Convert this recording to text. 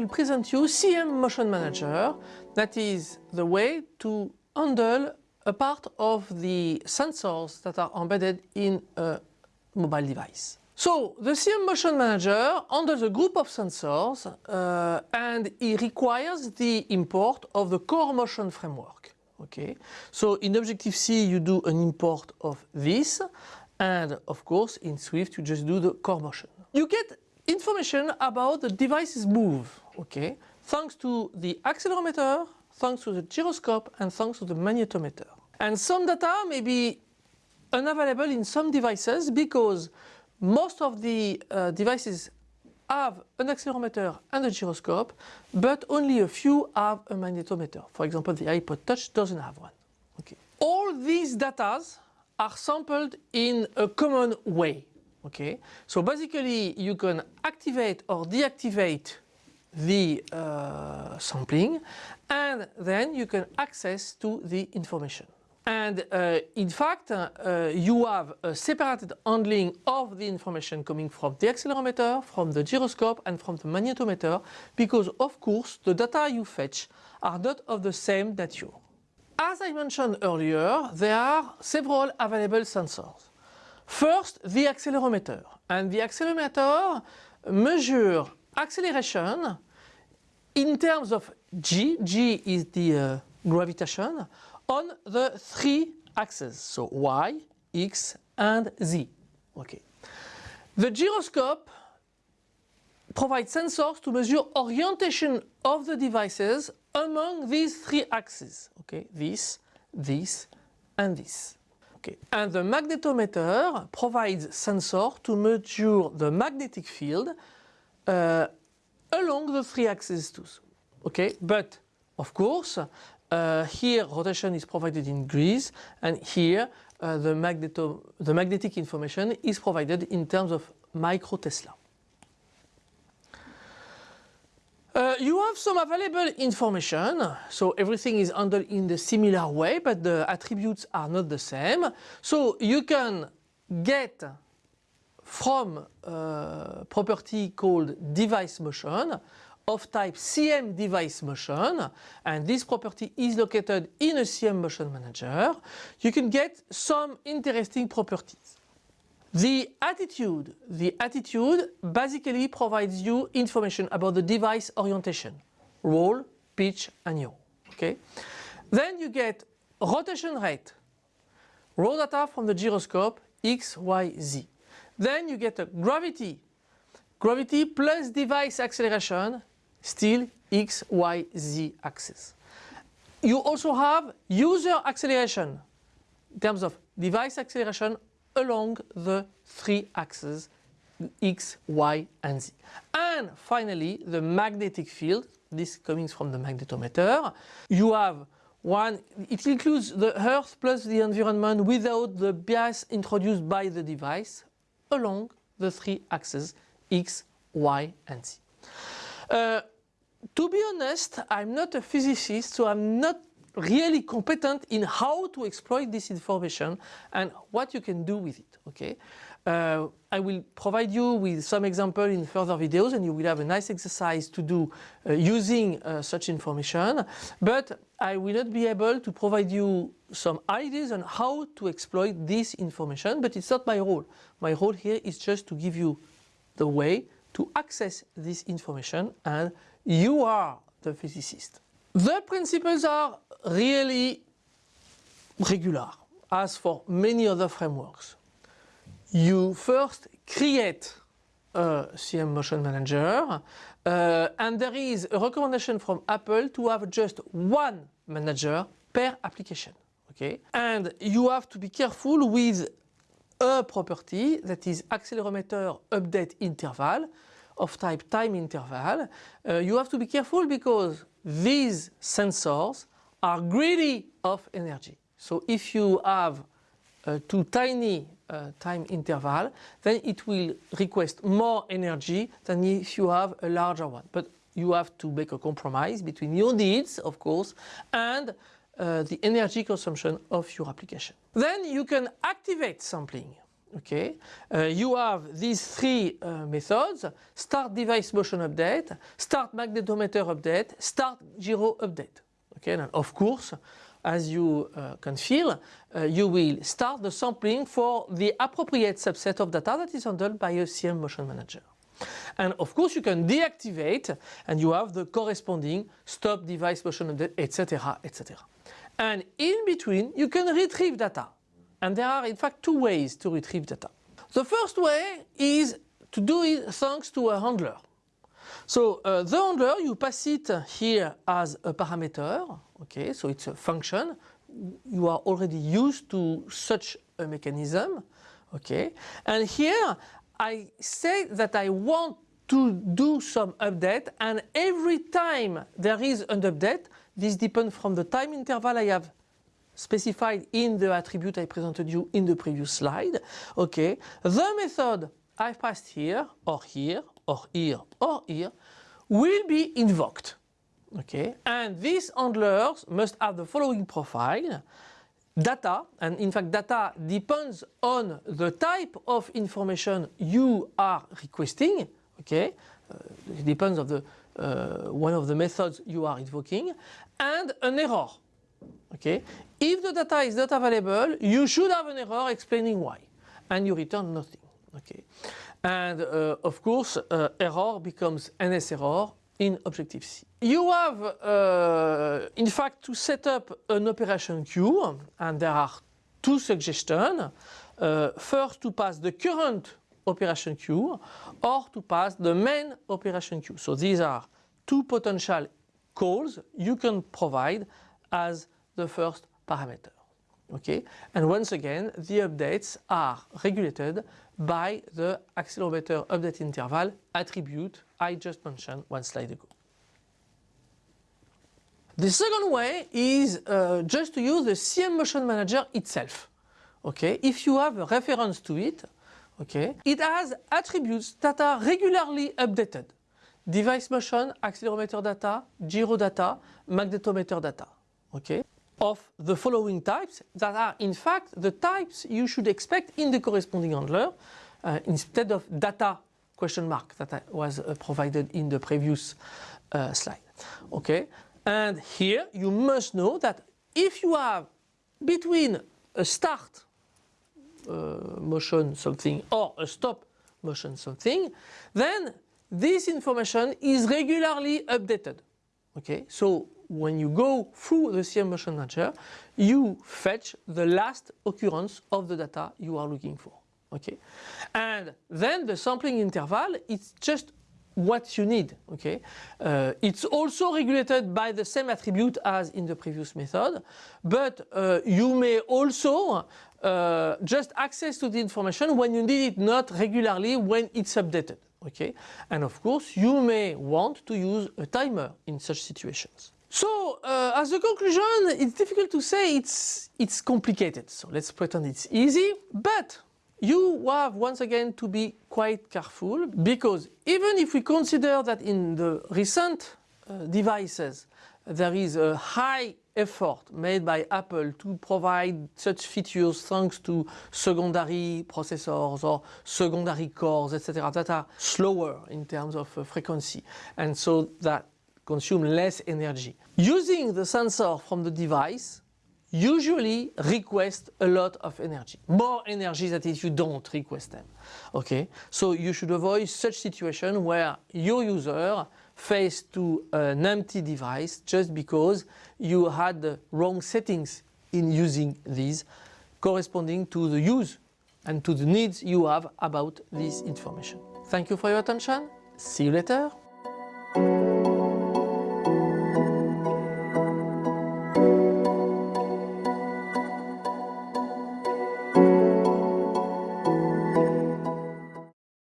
will present you CM Motion Manager. That is the way to handle a part of the sensors that are embedded in a mobile device. So the CM Motion Manager handles a group of sensors uh, and it requires the import of the core motion framework. Okay, so in Objective-C you do an import of this and of course in Swift you just do the core motion. You get information about the device's move, okay, thanks to the accelerometer, thanks to the gyroscope and thanks to the magnetometer. And some data may be unavailable in some devices because most of the uh, devices have an accelerometer and a gyroscope, but only a few have a magnetometer. For example, the iPod Touch doesn't have one. Okay. All these data are sampled in a common way. Okay, so basically you can activate or deactivate the uh, sampling and then you can access to the information. And uh, in fact, uh, you have a separated handling of the information coming from the accelerometer, from the gyroscope and from the magnetometer because of course the data you fetch are not of the same nature. As I mentioned earlier, there are several available sensors. First, the accelerometer. And the accelerometer measures acceleration in terms of g, g is the uh, gravitation, on the three axes, so y, x and z. Okay. The gyroscope provides sensors to measure orientation of the devices among these three axes. Okay, this, this and this. Okay. And the magnetometer provides sensor to measure the magnetic field uh, along the three axes too. Okay, but of course uh, here rotation is provided in degrees and here uh, the, magneto the magnetic information is provided in terms of micro Tesla. Uh, you have some available information, so everything is handled in the similar way, but the attributes are not the same. So you can get from a property called device motion of type CM device motion, and this property is located in a CM motion manager, you can get some interesting properties. The attitude, the attitude basically provides you information about the device orientation, roll, pitch and yaw. Okay? Then you get rotation rate, raw data from the gyroscope, x, y, z. Then you get a gravity, gravity plus device acceleration, still x, y, z axis. You also have user acceleration in terms of device acceleration along the three axes x, y and z. And finally the magnetic field, this coming from the magnetometer. You have one, it includes the earth plus the environment without the bias introduced by the device along the three axes x, y and z. Uh, to be honest, I'm not a physicist, so I'm not really competent in how to exploit this information and what you can do with it. Okay, uh, I will provide you with some example in further videos and you will have a nice exercise to do uh, using uh, such information but I will not be able to provide you some ideas on how to exploit this information but it's not my role. My role here is just to give you the way to access this information and you are the physicist. The principles are really regular as for many other frameworks. You first create a CM Motion Manager uh, and there is a recommendation from Apple to have just one manager per application. Okay? And you have to be careful with a property that is accelerometer update interval of type time interval. Uh, you have to be careful because these sensors are greedy of energy. So if you have uh, too tiny uh, time interval, then it will request more energy than if you have a larger one. But you have to make a compromise between your needs, of course, and uh, the energy consumption of your application. Then you can activate sampling. Okay, uh, you have these three uh, methods, start device motion update, start magnetometer update, start gyro update. Okay, and of course, as you uh, can feel, uh, you will start the sampling for the appropriate subset of data that is handled by a CM motion manager. And of course you can deactivate and you have the corresponding stop device motion update, etc, etc. And in between you can retrieve data. And there are in fact two ways to retrieve data. The first way is to do it thanks to a handler. So uh, the handler, you pass it here as a parameter, okay, so it's a function. You are already used to such a mechanism, okay. And here I say that I want to do some update and every time there is an update, this depends from the time interval I have specified in the attribute I presented you in the previous slide. Okay, the method I've passed here or here or here or here will be invoked. Okay, and these handlers must have the following profile. Data, and in fact data depends on the type of information you are requesting. Okay, uh, it depends on the uh, one of the methods you are invoking, and an error. Okay, if the data is not available, you should have an error explaining why, and you return nothing. Okay, and uh, of course, uh, error becomes NS error in Objective-C. You have, uh, in fact, to set up an operation queue, and there are two suggestions. Uh, first, to pass the current operation queue, or to pass the main operation queue. So these are two potential calls you can provide as the first parameter. Okay, and once again, the updates are regulated by the accelerometer update interval attribute I just mentioned one slide ago. The second way is uh, just to use the CM Motion Manager itself. Okay, if you have a reference to it, okay, it has attributes that are regularly updated. Device motion, accelerometer data, gyro data, magnetometer data. Okay of the following types that are in fact the types you should expect in the corresponding handler uh, instead of data question mark that was uh, provided in the previous uh, slide. Okay, and here you must know that if you have between a start uh, motion something or a stop motion something, then this information is regularly updated. Okay, so when you go through the CM Motion Manager, you fetch the last occurrence of the data you are looking for. Okay, and then the sampling interval is just what you need. Okay, uh, it's also regulated by the same attribute as in the previous method, but uh, you may also uh, just access to the information when you need it, not regularly when it's updated. Okay, and of course you may want to use a timer in such situations. So, uh, as a conclusion, it's difficult to say it's, it's complicated. So let's pretend it's easy, but you have once again to be quite careful because even if we consider that in the recent uh, devices there is a high effort made by Apple to provide such features thanks to secondary processors or secondary cores etc that are slower in terms of uh, frequency and so that consume less energy. Using the sensor from the device usually request a lot of energy. More energy than if you don't request them. Okay, so you should avoid such situation where your user face to an empty device just because you had the wrong settings in using these corresponding to the use and to the needs you have about this information. Thank you for your attention. See you later.